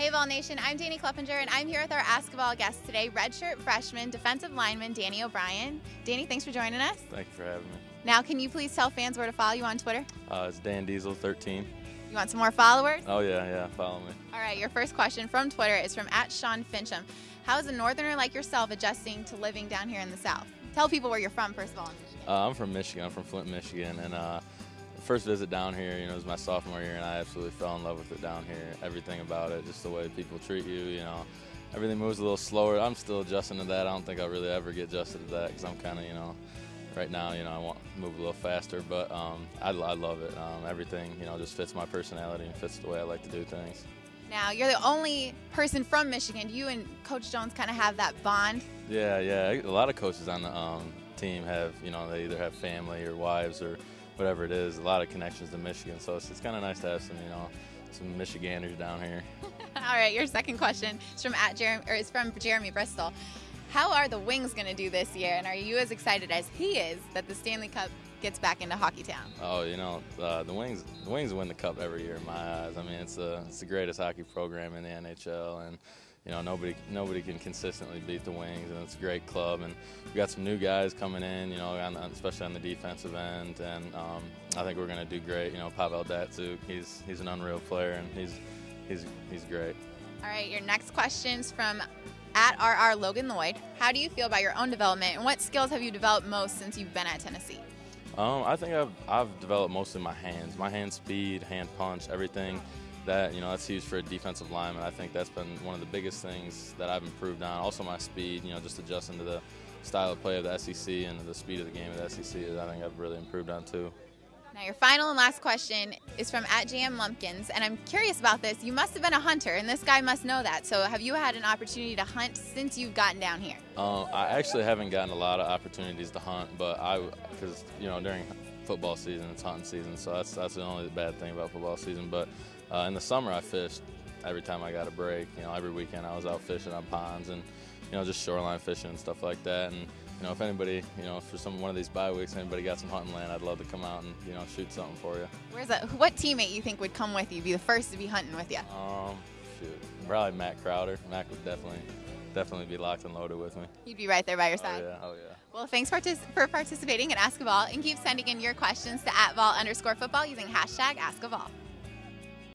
Hey Vol Nation, I'm Danny Kleppinger and I'm here with our Ask Vol guest today, redshirt freshman defensive lineman Danny O'Brien. Danny, thanks for joining us. Thank you for having me. Now, can you please tell fans where to follow you on Twitter? Uh, it's Dan Diesel 13. You want some more followers? Oh yeah, yeah, follow me. All right, your first question from Twitter is from at Sean Fincham. How is a northerner like yourself adjusting to living down here in the South? Tell people where you're from, first of all. Uh, I'm from Michigan. I'm from Flint, Michigan, and uh, first visit down here, you know, was my sophomore year, and I absolutely fell in love with it down here. Everything about it, just the way people treat you, you know, everything moves a little slower. I'm still adjusting to that. I don't think I'll really ever get adjusted to that because I'm kind of, you know, right now, you know, I want to move a little faster, but um, I, I, love it. Um, everything, you know, just fits my personality and fits the way I like to do things. Now, you're the only person from Michigan. You and Coach Jones kind of have that bond. Yeah, yeah. A lot of coaches on the um, team have, you know, they either have family or wives or whatever it is. A lot of connections to Michigan, so it's, it's kind of nice to have some, you know, some Michiganders down here. All right, your second question is from at Jeremy, or is from Jeremy Bristol. How are the Wings going to do this year, and are you as excited as he is that the Stanley Cup gets back into Hockey Town? Oh, you know, uh, the Wings, the Wings win the Cup every year in my eyes. I mean, it's a, it's the greatest hockey program in the NHL, and you know nobody nobody can consistently beat the Wings, and it's a great club. And we got some new guys coming in, you know, on, especially on the defensive end, and um, I think we're going to do great. You know, Pavel Datsyuk, he's he's an unreal player, and he's he's he's great. All right, your next question's from at RR Logan Lloyd. How do you feel about your own development, and what skills have you developed most since you've been at Tennessee? Um, I think I've, I've developed mostly my hands, my hand speed, hand punch, everything that you know that's huge for a defensive lineman. I think that's been one of the biggest things that I've improved on. Also my speed, you know, just adjusting to the style of play of the SEC and the speed of the game of the SEC. I think I've really improved on too. Now, your final and last question is from at JM Lumpkins, and I'm curious about this. You must have been a hunter, and this guy must know that. So, have you had an opportunity to hunt since you've gotten down here? Um, I actually haven't gotten a lot of opportunities to hunt, but I, because you know, during football season, it's hunting season, so that's that's the only bad thing about football season. But uh, in the summer, I fished every time I got a break. You know, every weekend I was out fishing on ponds and you know just shoreline fishing and stuff like that. And you know, if anybody, you know, for some one of these bye weeks, anybody got some hunting land, I'd love to come out and you know shoot something for you. Where's that? What teammate you think would come with you? Be the first to be hunting with you? Um, shoot, probably Matt Crowder. Matt would definitely, definitely be locked and loaded with me. You'd be right there by your oh, side. Oh yeah, oh yeah. Well, thanks for, for participating in Ask a Vol and keep sending in your questions to at Vol underscore football using hashtag Ask a Vol.